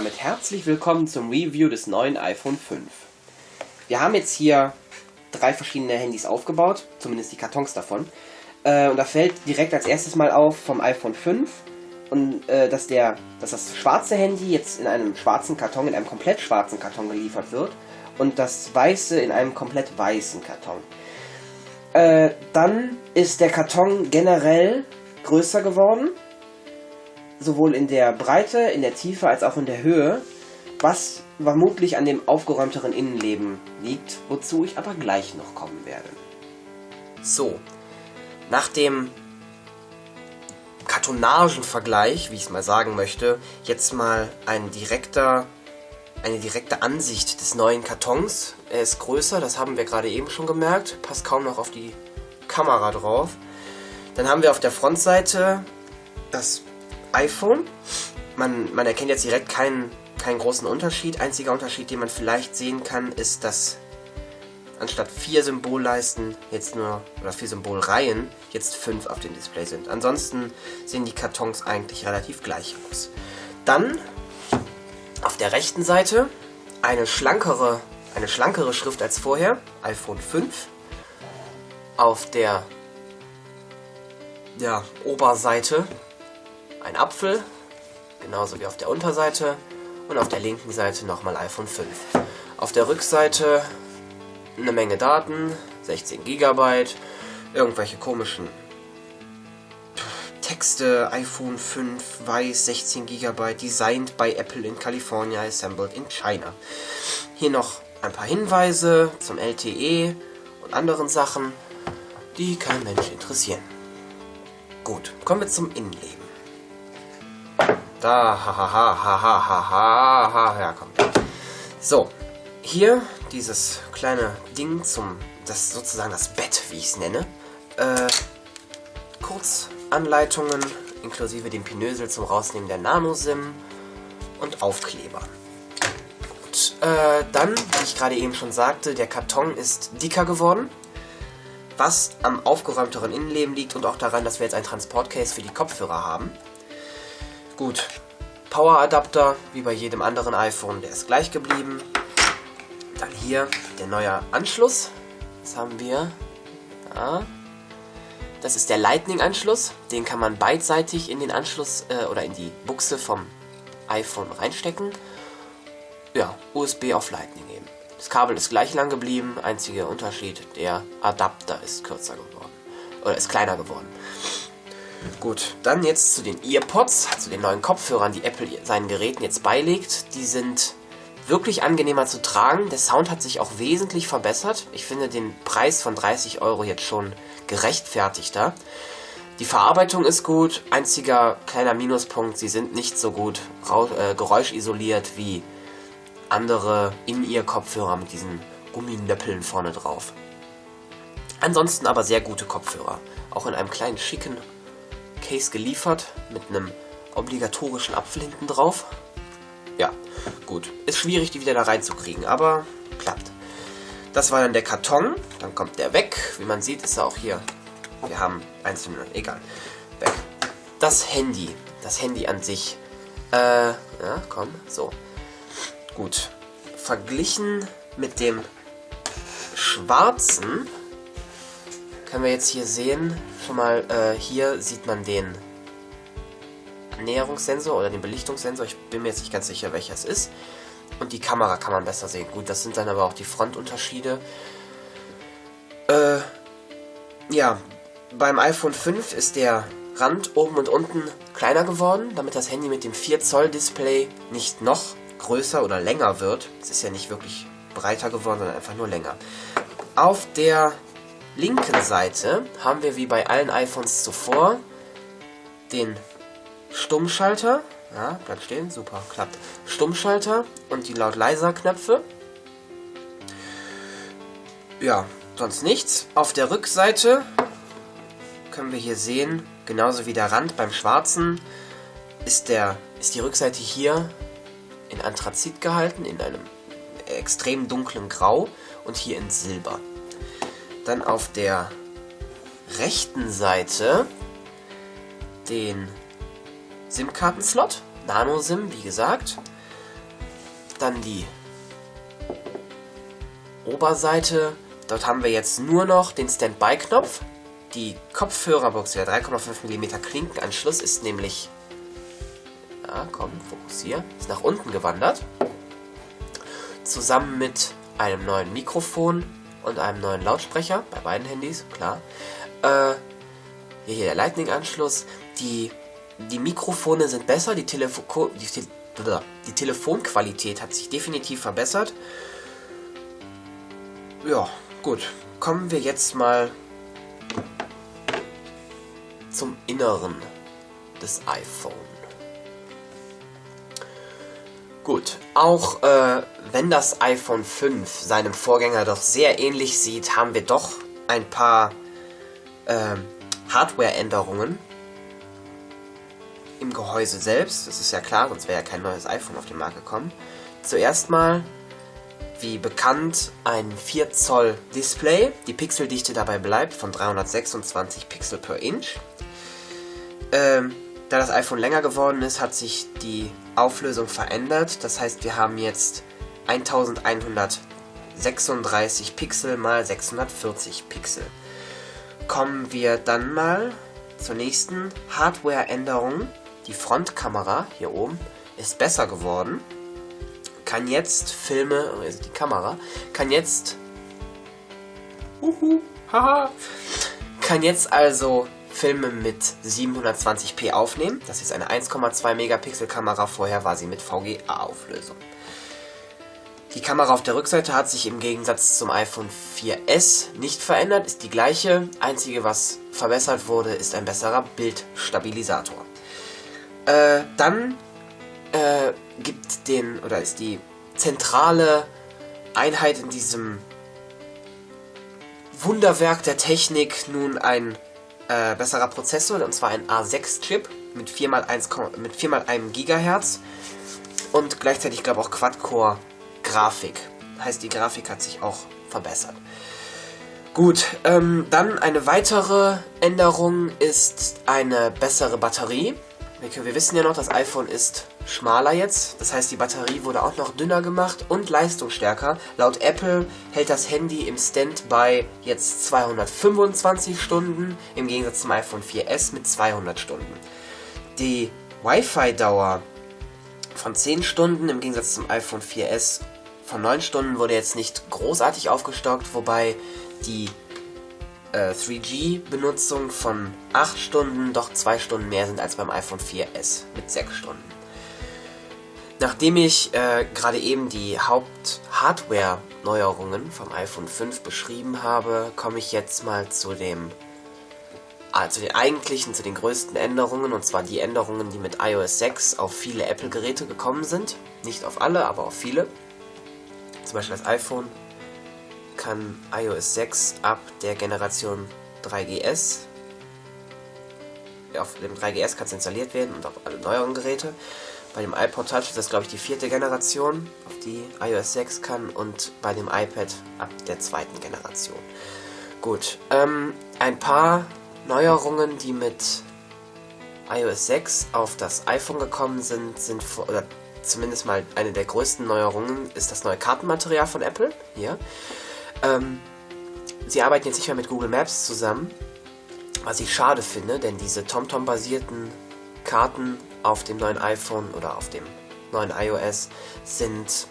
damit herzlich willkommen zum Review des neuen iPhone 5. Wir haben jetzt hier drei verschiedene Handys aufgebaut, zumindest die Kartons davon. Äh, und da fällt direkt als erstes mal auf vom iPhone 5, und, äh, dass, der, dass das schwarze Handy jetzt in einem schwarzen Karton, in einem komplett schwarzen Karton geliefert wird und das weiße in einem komplett weißen Karton. Äh, dann ist der Karton generell größer geworden sowohl in der Breite, in der Tiefe als auch in der Höhe, was vermutlich an dem aufgeräumteren Innenleben liegt, wozu ich aber gleich noch kommen werde. So, nach dem Kartonagenvergleich, wie ich es mal sagen möchte, jetzt mal ein direkter, eine direkte Ansicht des neuen Kartons. Er ist größer, das haben wir gerade eben schon gemerkt, passt kaum noch auf die Kamera drauf. Dann haben wir auf der Frontseite das iPhone. Man, man erkennt jetzt direkt keinen, keinen großen Unterschied. Einziger Unterschied, den man vielleicht sehen kann, ist, dass anstatt vier Symbolleisten jetzt nur, oder vier Symbolreihen, jetzt fünf auf dem Display sind. Ansonsten sehen die Kartons eigentlich relativ gleich aus. Dann auf der rechten Seite eine schlankere, eine schlankere Schrift als vorher, iPhone 5. Auf der ja, Oberseite ein Apfel, genauso wie auf der Unterseite und auf der linken Seite nochmal iPhone 5. Auf der Rückseite eine Menge Daten, 16 GB, irgendwelche komischen Texte, iPhone 5, weiß, 16 GB, designed by Apple in California, assembled in China. Hier noch ein paar Hinweise zum LTE und anderen Sachen, die kein Mensch interessieren. Gut, kommen wir zum Innenleben. Da, hahaha, hahaha, ha, komm. So, hier dieses kleine Ding zum, das sozusagen das Bett, wie ich es nenne. Äh, Kurzanleitungen, inklusive dem Pinösel zum Rausnehmen der Nano-SIM und Aufkleber. Gut, äh, dann, wie ich gerade eben schon sagte, der Karton ist dicker geworden. Was am aufgeräumteren Innenleben liegt und auch daran, dass wir jetzt ein Transportcase für die Kopfhörer haben. Gut, Power-Adapter, wie bei jedem anderen iPhone, der ist gleich geblieben. Dann hier der neue Anschluss. Was haben wir? Ja. Das ist der Lightning-Anschluss. Den kann man beidseitig in den Anschluss äh, oder in die Buchse vom iPhone reinstecken. Ja, USB auf Lightning eben. Das Kabel ist gleich lang geblieben. Einziger Unterschied, der Adapter ist kürzer geworden. Oder ist kleiner geworden. Gut, dann jetzt zu den EarPods, zu den neuen Kopfhörern, die Apple seinen Geräten jetzt beilegt. Die sind wirklich angenehmer zu tragen. Der Sound hat sich auch wesentlich verbessert. Ich finde den Preis von 30 Euro jetzt schon gerechtfertigter. Die Verarbeitung ist gut. Einziger kleiner Minuspunkt, sie sind nicht so gut äh, geräuschisoliert wie andere In-Ear-Kopfhörer mit diesen Gumminöppeln vorne drauf. Ansonsten aber sehr gute Kopfhörer. Auch in einem kleinen schicken Case geliefert mit einem obligatorischen Apfel hinten drauf. Ja, gut. Ist schwierig, die wieder da reinzukriegen, aber klappt. Das war dann der Karton. Dann kommt der weg. Wie man sieht, ist er auch hier. Wir haben einzelne, egal. Weg. Das Handy. Das Handy an sich. Äh, ja, komm, so. Gut. Verglichen mit dem schwarzen können wir jetzt hier sehen, schon mal, äh, hier sieht man den Näherungssensor oder den Belichtungssensor. Ich bin mir jetzt nicht ganz sicher, welcher es ist. Und die Kamera kann man besser sehen. Gut, das sind dann aber auch die Frontunterschiede. Äh, ja, beim iPhone 5 ist der Rand oben und unten kleiner geworden, damit das Handy mit dem 4 Zoll Display nicht noch größer oder länger wird. Es ist ja nicht wirklich breiter geworden, sondern einfach nur länger. Auf der linken Seite haben wir wie bei allen iPhones zuvor den Stummschalter. Ja, bleibt stehen, super, klappt. Stummschalter und die Laut-Leiser-Knöpfe. Ja, sonst nichts. Auf der Rückseite können wir hier sehen, genauso wie der Rand beim schwarzen, ist, der, ist die Rückseite hier in Anthrazit gehalten, in einem extrem dunklen Grau und hier in Silber. Dann auf der rechten Seite den SIM-Karten-Slot. Nano-SIM, wie gesagt. dann die Oberseite. Dort haben wir jetzt nur noch den Standby-Knopf. Die Kopfhörerbox, der 3,5 mm Klinkenanschluss ist nämlich... Ja, komm, fokussier. Ist nach unten gewandert. Zusammen mit einem neuen Mikrofon und einem neuen Lautsprecher. Bei beiden Handys, klar. Äh, hier, hier der Lightning-Anschluss. Die, die Mikrofone sind besser. Die, Telefo die, die Telefonqualität hat sich definitiv verbessert. Ja, gut. Kommen wir jetzt mal zum Inneren des iPhone. Gut, auch äh, wenn das iPhone 5 seinem Vorgänger doch sehr ähnlich sieht, haben wir doch ein paar äh, Hardware-Änderungen im Gehäuse selbst. Das ist ja klar, sonst wäre ja kein neues iPhone auf den Markt gekommen. Zuerst mal, wie bekannt, ein 4 Zoll Display. Die Pixeldichte dabei bleibt von 326 Pixel per Inch. Ähm, da das iPhone länger geworden ist, hat sich die Auflösung verändert. Das heißt, wir haben jetzt 1136 Pixel mal 640 Pixel. Kommen wir dann mal zur nächsten Hardware-Änderung. Die Frontkamera hier oben ist besser geworden. Kann jetzt Filme, also die Kamera, kann jetzt uhu, haha, kann jetzt also Filme mit 720p aufnehmen. Das ist eine 1,2 Megapixel Kamera, vorher war sie mit VGA-Auflösung. Die Kamera auf der Rückseite hat sich im Gegensatz zum iPhone 4S nicht verändert, ist die gleiche. Einzige, was verbessert wurde, ist ein besserer Bildstabilisator. Äh, dann äh, gibt den, oder ist die zentrale Einheit in diesem Wunderwerk der Technik nun ein äh, besserer Prozessor, und zwar ein A6-Chip mit 4x1, mit 4x1 GHz und gleichzeitig, glaube ich, auch Quad-Core-Grafik. Heißt, die Grafik hat sich auch verbessert. Gut, ähm, dann eine weitere Änderung ist eine bessere Batterie. Wir, wir wissen ja noch, das iPhone ist schmaler jetzt. Das heißt, die Batterie wurde auch noch dünner gemacht und leistungsstärker. Laut Apple hält das Handy im Standby jetzt 225 Stunden, im Gegensatz zum iPhone 4S mit 200 Stunden. Die Wi-Fi-Dauer von 10 Stunden im Gegensatz zum iPhone 4S von 9 Stunden wurde jetzt nicht großartig aufgestockt, wobei die äh, 3G-Benutzung von 8 Stunden doch 2 Stunden mehr sind als beim iPhone 4S mit 6 Stunden. Nachdem ich äh, gerade eben die Haupt-Hardware-Neuerungen vom iPhone 5 beschrieben habe, komme ich jetzt mal zu dem äh, zu den eigentlichen, zu den größten Änderungen, und zwar die Änderungen, die mit iOS 6 auf viele Apple-Geräte gekommen sind. Nicht auf alle, aber auf viele. Zum Beispiel das iPhone kann iOS 6 ab der Generation 3GS. Auf dem 3GS kann es installiert werden und auf alle neueren Geräte. Bei dem iPod Touch ist das, glaube ich, die vierte Generation, auf die iOS 6 kann und bei dem iPad ab der zweiten Generation. Gut, ähm, ein paar Neuerungen, die mit iOS 6 auf das iPhone gekommen sind, sind oder zumindest mal eine der größten Neuerungen, ist das neue Kartenmaterial von Apple. Hier. Ähm, sie arbeiten jetzt nicht mehr mit Google Maps zusammen, was ich schade finde, denn diese TomTom-basierten Karten auf dem neuen iPhone oder auf dem neuen iOS sind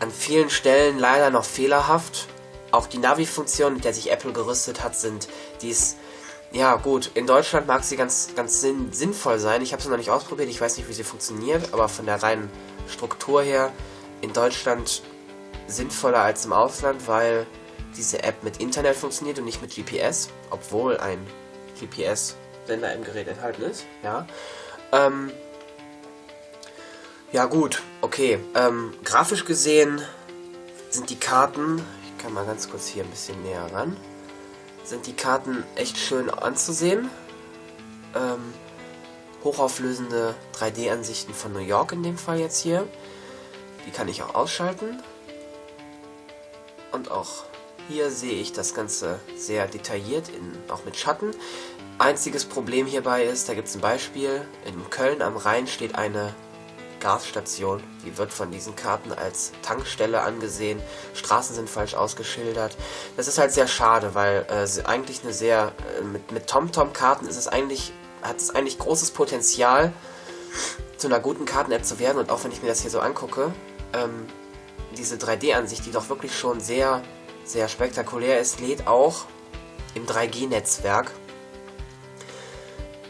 an vielen Stellen leider noch fehlerhaft. Auch die Navi-Funktion, mit der sich Apple gerüstet hat, sind dies ja gut. In Deutschland mag sie ganz ganz sinn sinnvoll sein. Ich habe sie noch nicht ausprobiert. Ich weiß nicht, wie sie funktioniert, aber von der reinen Struktur her in Deutschland sinnvoller als im Ausland, weil diese App mit Internet funktioniert und nicht mit GPS, obwohl ein GPS-Sender im Gerät enthalten ist. Ja. Ähm, ja gut, okay. Ähm, grafisch gesehen sind die Karten, ich kann mal ganz kurz hier ein bisschen näher ran, sind die Karten echt schön anzusehen. Ähm, hochauflösende 3D-Ansichten von New York in dem Fall jetzt hier. Die kann ich auch ausschalten. Und auch hier sehe ich das Ganze sehr detailliert, in, auch mit Schatten. Einziges Problem hierbei ist, da gibt es ein Beispiel, in Köln am Rhein steht eine Gasstation. Die wird von diesen Karten als Tankstelle angesehen. Straßen sind falsch ausgeschildert. Das ist halt sehr schade, weil äh, eigentlich eine sehr äh, mit mit TomTom-Karten ist es eigentlich hat es eigentlich großes Potenzial zu einer guten Karten-App zu werden. Und auch wenn ich mir das hier so angucke, ähm, diese 3D-Ansicht, die doch wirklich schon sehr sehr spektakulär ist, lädt auch im 3G-Netzwerk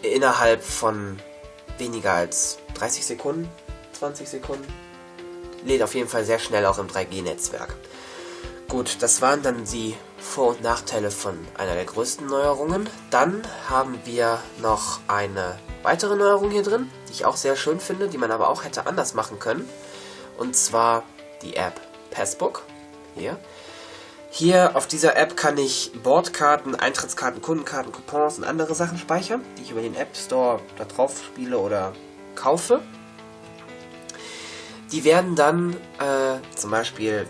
innerhalb von weniger als 30 Sekunden, 20 Sekunden. Lädt auf jeden Fall sehr schnell auch im 3G-Netzwerk. Gut, das waren dann die Vor- und Nachteile von einer der größten Neuerungen. Dann haben wir noch eine weitere Neuerung hier drin, die ich auch sehr schön finde, die man aber auch hätte anders machen können. Und zwar die App Passbook. Hier. Hier auf dieser App kann ich Bordkarten, Eintrittskarten, Kundenkarten, Coupons und andere Sachen speichern, die ich über den App Store da drauf spiele oder kaufe. Die werden dann, äh, zum Beispiel,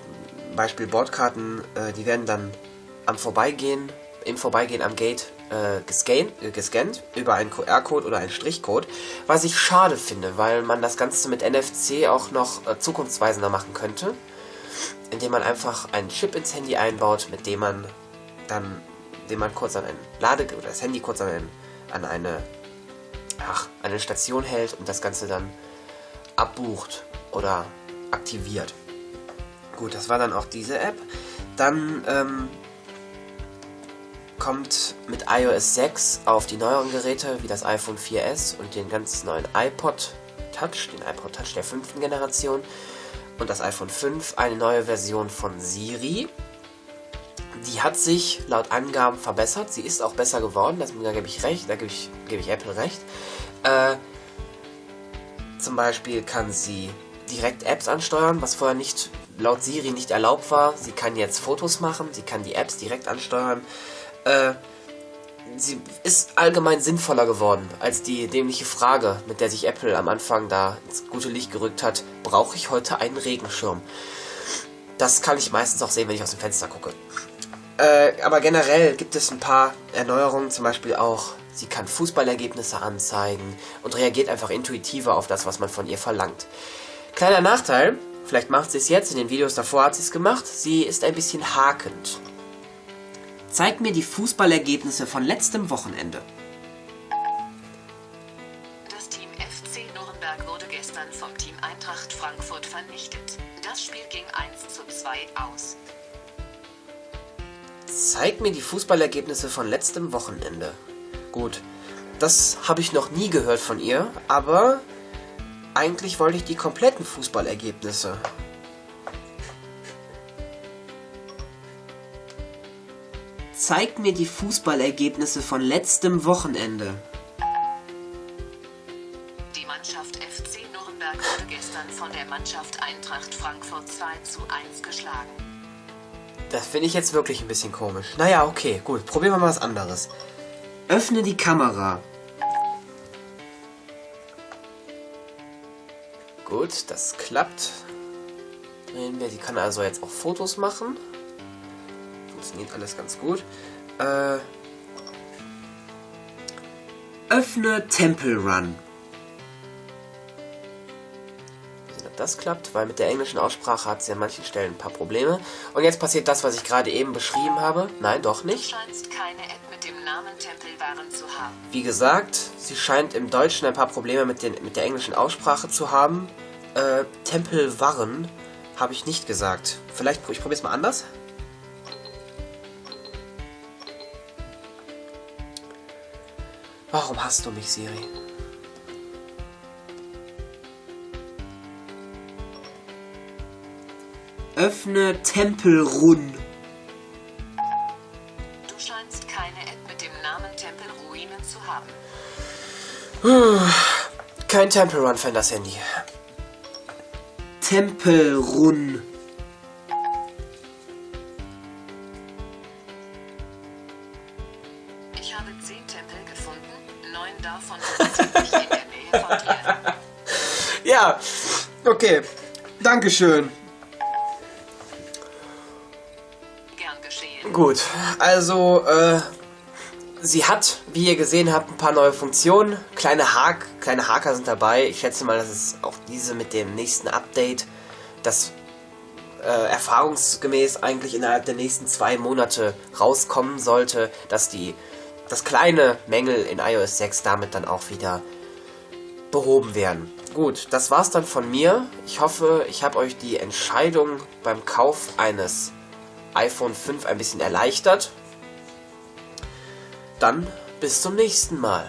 Beispiel Bordkarten, äh, die werden dann am Vorbeigehen, im Vorbeigehen am Gate äh, gescannt, äh, gescannt über einen QR-Code oder einen Strichcode, was ich schade finde, weil man das Ganze mit NFC auch noch äh, zukunftsweisender machen könnte indem man einfach einen Chip ins Handy einbaut, mit dem man dann, den man kurz an ein Lade oder das Handy kurz an, ein, an eine, ach, eine Station hält und das Ganze dann abbucht oder aktiviert. Gut, das war dann auch diese App. Dann ähm, kommt mit iOS 6 auf die neueren Geräte wie das iPhone 4S und den ganz neuen iPod Touch, den iPod Touch der fünften Generation, und das iPhone 5 eine neue Version von Siri. Die hat sich laut Angaben verbessert. Sie ist auch besser geworden, das, da gebe ich recht, da gebe ich, gebe ich Apple recht. Äh, zum Beispiel kann sie direkt Apps ansteuern, was vorher nicht laut Siri nicht erlaubt war. Sie kann jetzt Fotos machen, sie kann die Apps direkt ansteuern. Äh, sie ist allgemein sinnvoller geworden als die dämliche Frage, mit der sich Apple am Anfang da ins gute Licht gerückt hat, brauche ich heute einen Regenschirm? Das kann ich meistens auch sehen, wenn ich aus dem Fenster gucke. Äh, aber generell gibt es ein paar Erneuerungen, zum Beispiel auch, sie kann Fußballergebnisse anzeigen und reagiert einfach intuitiver auf das, was man von ihr verlangt. Kleiner Nachteil, vielleicht macht sie es jetzt, in den Videos davor hat sie es gemacht, sie ist ein bisschen hakend. Zeig mir die Fußballergebnisse von letztem Wochenende. Das Team FC Nürnberg wurde gestern vom Team Eintracht Frankfurt vernichtet. Das Spiel ging 1 zu 2 aus. Zeig mir die Fußballergebnisse von letztem Wochenende. Gut, das habe ich noch nie gehört von ihr, aber eigentlich wollte ich die kompletten Fußballergebnisse. Zeig mir die Fußballergebnisse von letztem Wochenende. Die Mannschaft FC Nürnberg wurde gestern von der Mannschaft Eintracht Frankfurt 2 zu 1 geschlagen. Das finde ich jetzt wirklich ein bisschen komisch. Naja, okay, gut. Probieren wir mal was anderes. Öffne die Kamera. Gut, das klappt. Drehen wir. Sie kann also jetzt auch Fotos machen. Funktioniert alles ganz gut. Äh, öffne Temple Run. sehen, ob das klappt, weil mit der englischen Aussprache hat sie an manchen Stellen ein paar Probleme. Und jetzt passiert das, was ich gerade eben beschrieben habe. Nein, doch Du nicht. scheinst keine App mit dem Namen Tempelwaren zu haben. Wie gesagt, sie scheint im Deutschen ein paar Probleme mit, den, mit der englischen Aussprache zu haben. Äh, Tempelwarren habe ich nicht gesagt. Vielleicht, ich probiere es mal anders. Warum hast du mich, Siri? Öffne Tempelrun. Du scheinst keine App mit dem Namen Tempelruinen zu haben. Kein Temple Run Fan das Handy. Tempelrun. Ich habe 10 Tempel gefunden. Neun davon sind ziemlich in der Nähe von dir. Ja, okay. Dankeschön. Gern geschehen. Gut, also, äh, sie hat, wie ihr gesehen habt, ein paar neue Funktionen. Kleine, Hak kleine Haker sind dabei. Ich schätze mal, dass es auch diese mit dem nächsten Update, das äh, erfahrungsgemäß eigentlich innerhalb der nächsten zwei Monate rauskommen sollte, dass die dass kleine Mängel in iOS 6 damit dann auch wieder behoben werden. Gut, das war's dann von mir. Ich hoffe, ich habe euch die Entscheidung beim Kauf eines iPhone 5 ein bisschen erleichtert. Dann bis zum nächsten Mal.